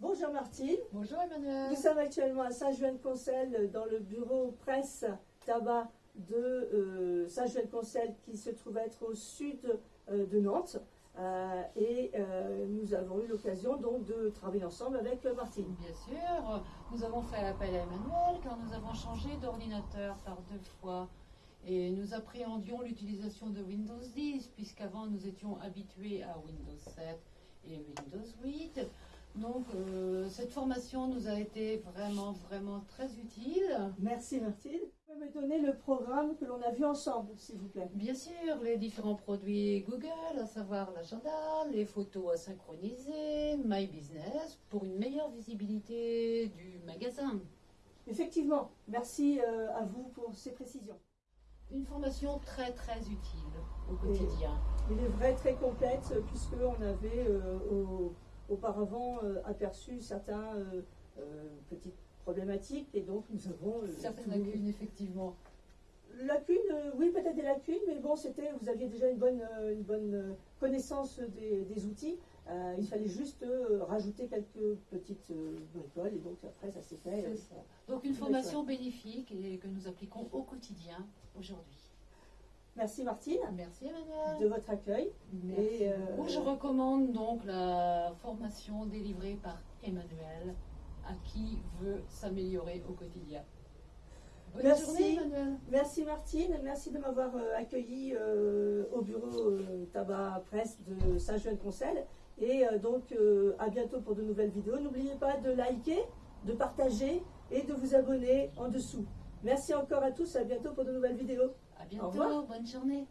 Bonjour Martine. Bonjour Emmanuel. Nous sommes actuellement à Saint-Jouin-de-Concel dans le bureau presse tabac de euh, Saint-Jouin-de-Concel qui se trouve être au sud euh, de Nantes. Euh, et nous avons eu l'occasion donc de travailler ensemble avec Martine. Bien sûr, nous avons fait appel à Emmanuel car nous avons changé d'ordinateur par deux fois et nous appréhendions l'utilisation de Windows 10 puisqu'avant nous étions habitués à Windows 7 et Windows 8. Donc euh, cette formation nous a été vraiment vraiment très utile. Merci Martine. Vous pouvez me donner le programme que l'on a vu ensemble, s'il vous plaît. Bien sûr, les différents produits Google, à savoir l'agenda, les photos à synchroniser, My Business, pour une meilleure visibilité du magasin. Effectivement, merci euh, à vous pour ces précisions. Une formation très très utile au quotidien. Il est vrai très complète puisqu'on avait euh, au- auparavant euh, aperçu certains euh, euh, petites problématiques et donc nous avons Certaines lacunes, effectivement. Lacunes, oui peut-être des lacunes, mais bon c'était, vous aviez déjà une bonne, une bonne connaissance des, des outils. Euh, il fallait juste euh, rajouter quelques petites euh, bricoles et donc après ça s'est fait. ça. Donc une formation bénéfique et que nous appliquons au quotidien aujourd'hui. Merci Martine Merci Emmanuel. de votre accueil. Merci. Et, euh. Je recommande donc la formation délivrée par Emmanuel à qui veut s'améliorer au quotidien. Bonne Merci. journée Emmanuel. Merci Martine, merci de m'avoir euh, accueilli euh, au bureau euh, tabac presse de Saint-Jean-de-Concel. Et donc à bientôt pour de nouvelles vidéos. N'oubliez pas de liker, de partager et de vous abonner en dessous. Merci encore à tous, à bientôt pour de nouvelles vidéos. À bientôt. Bonne journée.